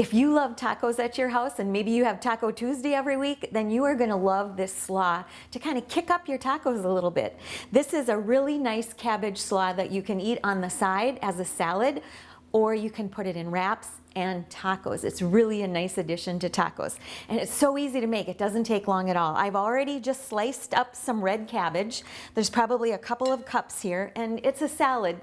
If you love tacos at your house and maybe you have Taco Tuesday every week, then you are gonna love this slaw to kind of kick up your tacos a little bit. This is a really nice cabbage slaw that you can eat on the side as a salad or you can put it in wraps and tacos. It's really a nice addition to tacos. And it's so easy to make, it doesn't take long at all. I've already just sliced up some red cabbage. There's probably a couple of cups here and it's a salad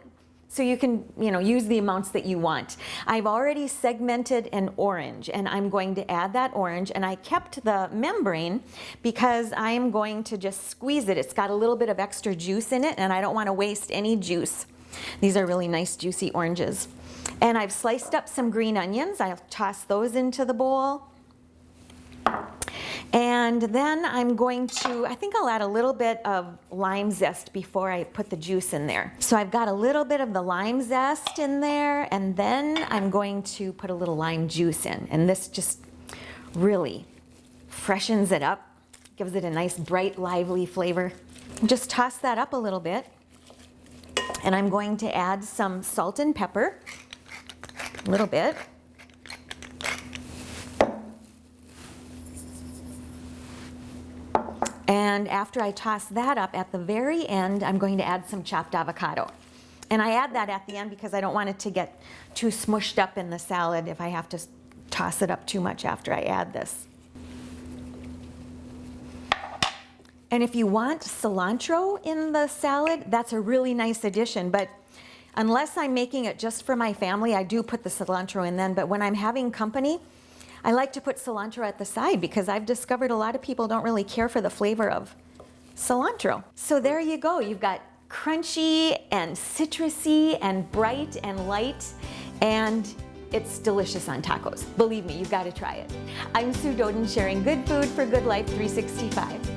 so you can, you know, use the amounts that you want. I've already segmented an orange and I'm going to add that orange and I kept the membrane because I'm going to just squeeze it. It's got a little bit of extra juice in it and I don't want to waste any juice. These are really nice juicy oranges. And I've sliced up some green onions. I'll toss those into the bowl. And then I'm going to, I think I'll add a little bit of lime zest before I put the juice in there. So I've got a little bit of the lime zest in there and then I'm going to put a little lime juice in. And this just really freshens it up, gives it a nice bright lively flavor. Just toss that up a little bit. And I'm going to add some salt and pepper, a little bit. And after I toss that up at the very end, I'm going to add some chopped avocado. And I add that at the end because I don't want it to get too smushed up in the salad if I have to toss it up too much after I add this. And if you want cilantro in the salad, that's a really nice addition. But unless I'm making it just for my family, I do put the cilantro in then. But when I'm having company, I like to put cilantro at the side because I've discovered a lot of people don't really care for the flavor of cilantro. So there you go. You've got crunchy and citrusy and bright and light and it's delicious on tacos. Believe me, you've got to try it. I'm Sue Doden sharing good food for good life 365.